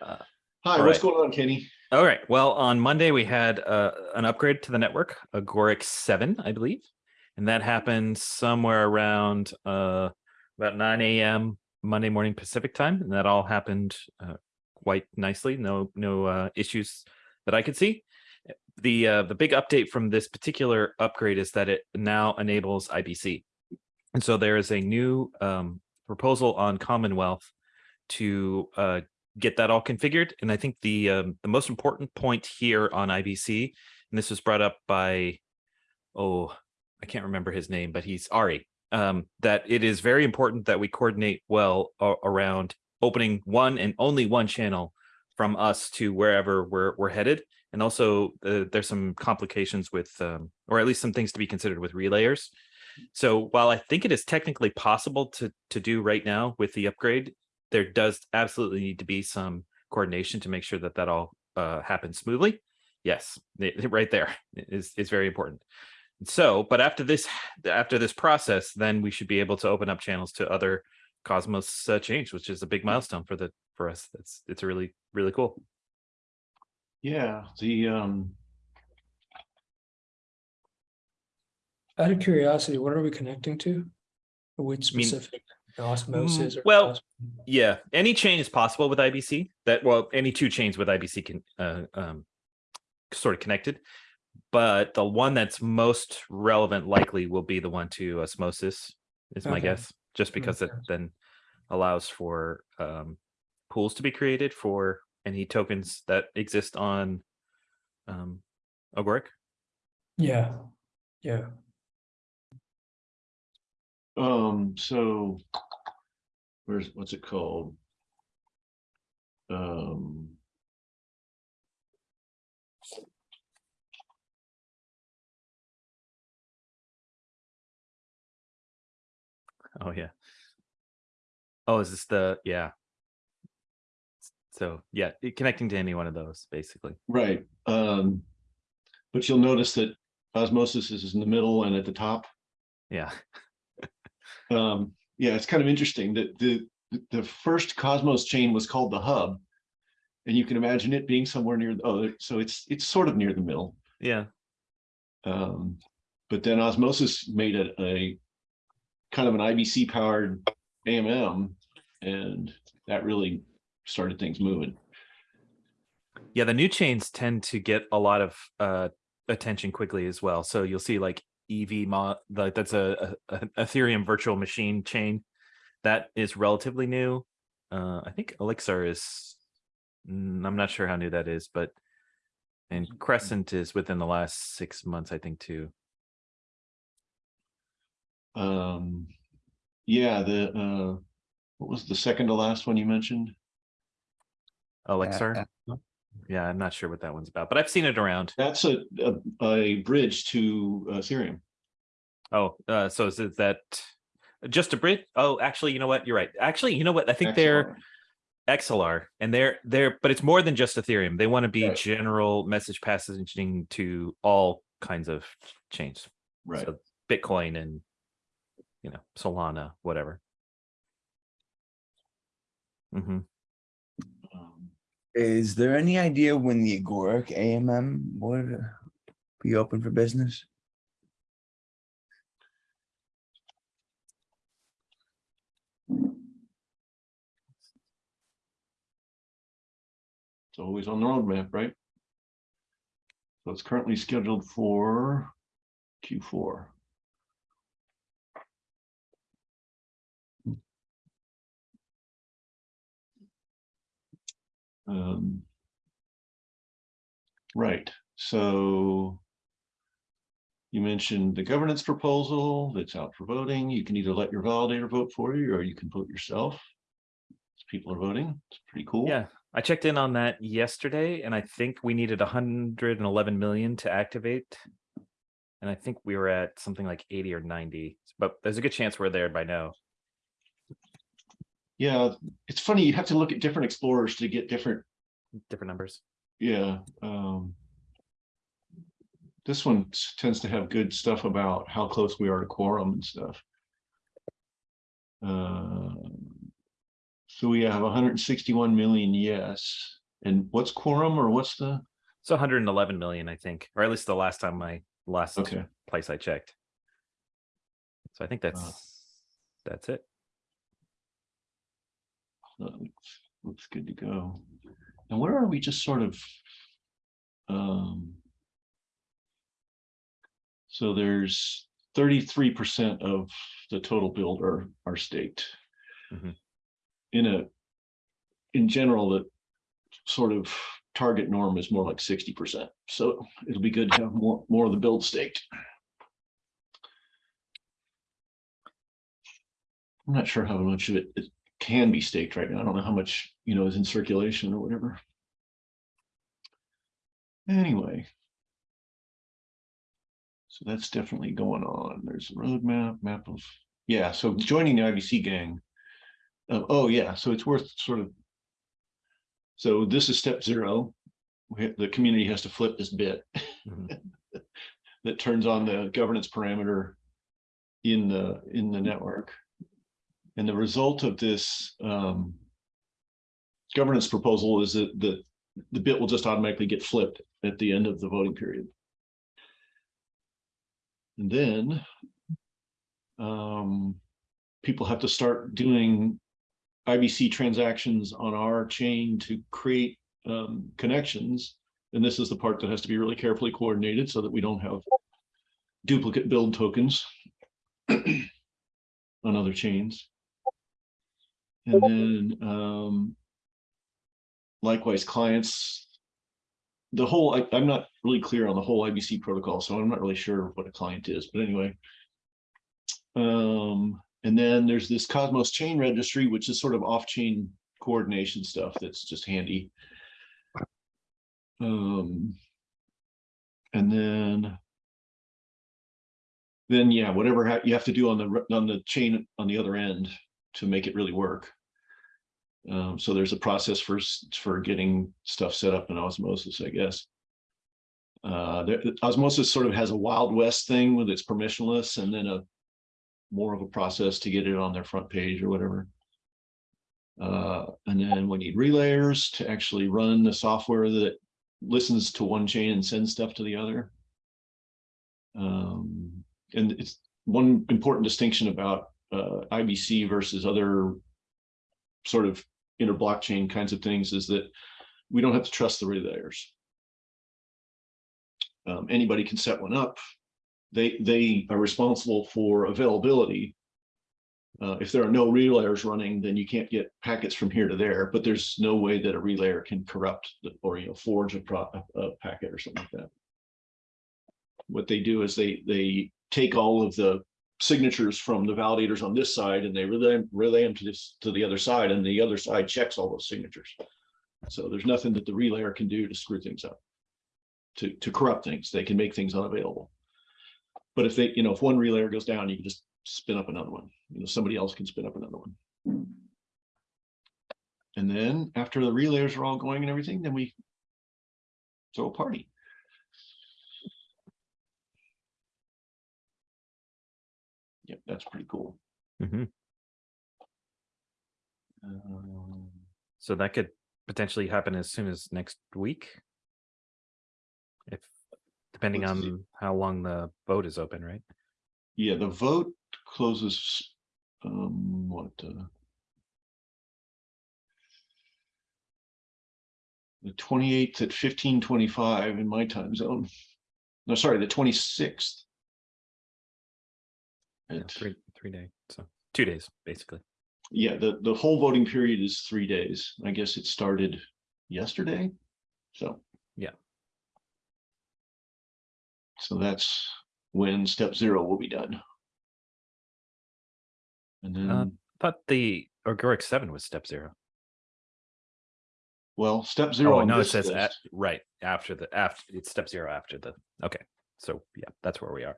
Hi, what's right. going on, Kenny? All right. Well, on Monday we had uh, an upgrade to the network, Agoric seven, I believe, and that happened somewhere around uh, about nine a.m. Monday morning Pacific time, and that all happened uh, quite nicely. No, no uh, issues that I could see. The uh, the big update from this particular upgrade is that it now enables IBC, and so there is a new um, proposal on Commonwealth to uh, get that all configured. And I think the um, the most important point here on IBC, and this was brought up by, oh, I can't remember his name, but he's Ari, um, that it is very important that we coordinate well around opening one and only one channel from us to wherever we're we're headed. And also, uh, there's some complications with, um, or at least some things to be considered with relayers. So while I think it is technically possible to to do right now with the upgrade, there does absolutely need to be some coordination to make sure that that all uh, happens smoothly. Yes, it- it right there is is very important. So, but after this after this process, then we should be able to open up channels to other Cosmos uh, change, which is a big milestone for the for us. That's it's really really cool. Yeah, the, um, Out of curiosity, what are we connecting to? Which mean- specific osmosis? or well, cos- Yeah, any chain is possible with IBC. That well, any two chains with IBC can uh, um, sort of connected, but the one that's most relevant likely will be the one to osmosis. Is my Okay. guess, just because it sense. then allows for um, pools to be created for any tokens that exist on um, Agoric. Yeah, yeah. um, so where's, what's it called? Um, Oh yeah. Oh, is this the yeah? So yeah, it- connecting to any one of those basically. right, um, but you'll notice that osmosis is in the middle and at the top. Yeah. Um, yeah, it's kind of interesting that the, the first Cosmos chain was called the hub. And you can imagine it being somewhere near, the oh, so it's, it's sort of near the middle. Yeah. Um, but then osmosis made it a kind of an IBC powered AMM and that really started things moving. Yeah, the new chains tend to get a lot of uh attention quickly as well. So you'll see like Evmos like that's a, a, a Ethereum virtual machine chain that is relatively new. Uh I think Axelar is mm, I'm not sure how new that is, but and Crescent is within the last six months, I think too. Um, yeah, the, uh, what was the second to last one you mentioned? Axelar. Yeah, I'm not sure what that one's about, but I've seen it around. That's a, a, a bridge to uh, Ethereum. Oh, uh, so is it that just a bridge? Oh, actually, you know what? You're right. Actually, you know what? I think they're Axelar. Axelar and they're they're but it's more than just Ethereum. They want to be Right. general message passaging to all kinds of chains. Right. So Bitcoin and you know, Solana, whatever. hmm Um, Is there any idea when the Agoric AMM would be open for business? It's always on the roadmap, right? So it's currently scheduled for Q4. Um, Right, so you mentioned the governance proposal that's out for voting. You can either let your validator vote for you or you can vote yourself. People are voting. It's pretty cool. Yeah. I checked in on that yesterday and I think we needed 111 million to activate. And I think we were at something like 80 or 90, but there's a good chance we're there by now. Yeah, it's funny, you have to look at different explorers to get different, Different numbers. yeah. um, This one tends to have good stuff about how close we are to quorum and stuff. Uh, So we have hundred and sixty-one million, yes. And what's quorum or what's the, It's 111 million, I think, or at least the last time I last okay, place I checked. So I think that's that's it. That looks, looks good to go. And where are we just sort of? Um. So there's thirty-three percent of the total build are, are staked. Mhm. In a, in general, the sort of target norm is more like sixty percent. So it'll be good to have more, more of the build staked. I'm not sure how much of it it can be staked right now. I don't know how much, you know, is in circulation or whatever. Anyway. So that's definitely going on. There's a roadmap, map of, yeah, so joining the IBC gang. Uh, oh, yeah, so it's worth sort of. So this is step zero. We The community has to flip this bit Mhm. that turns on the governance parameter in the, in the network. And the result of this um, governance proposal is that the, the bit will just automatically get flipped at the end of the voting period. And then um, people have to start doing IBC transactions on our chain to create um, connections. And this is the part that has to be really carefully coordinated so that we don't have duplicate build tokens on other chains. And then um, likewise, clients. The whole, I, I'm not really clear on the whole IBC protocol, so I'm not really sure what a client is, but anyway. Um, and then there's this Cosmos chain registry, which is sort of off-chain coordination stuff that's just handy. Um, and then then yeah, whatever ha- you have to do on the, on the chain on the other end to make it really work. Um, so there's a process for, for getting stuff set up in osmosis, I guess. Uh, there, osmosis sort of has a Wild West thing with its permissionless and then a more of a process to get it on their front page or whatever. Uh, and then we need relayers to actually run the software that listens to one chain and sends stuff to the other. Um, and it's one important distinction about uh, IBC versus other sort of inter blockchain kinds of things is that we don't have to trust the relayers. Um, anybody can set one up. They they are responsible for availability. Uh, if there are no relayers running, then you can't get packets from here to there, but there's no way that a relayer can corrupt the- or, you know, forge a pro, a packet or something like that. What they do is they, they take all of the signatures from the validators on this side and they relay, relay them to this, to the other side and the other side checks all those signatures. So there's nothing that the relayer can do to screw things up. To, to corrupt things, they can make things unavailable. But if they, you know, if one relayer goes down, you can just spin up another one, you know, somebody else can spin up another one. And then after the relayers are all going and everything, then we throw a party. Yep, that's pretty cool. Mhm. Um, So that could potentially happen as soon as next week. If depending Let's see. on how long the vote is open, right? Yeah, the vote closes, um, what, uh. The twenty-eighth at fifteen twenty-five in my time zone. No, sorry, the twenty-sixth. Yeah, three three day, so two days basically. Yeah, the, the whole voting period is three days. I guess it started yesterday, so. Yeah. So that's when step zero will be done. And uh, then, But the Agoric seven was step zero. well, step zero. Oh no, it says at, right after the after it's step zero after the okay. So yeah, that's where we are.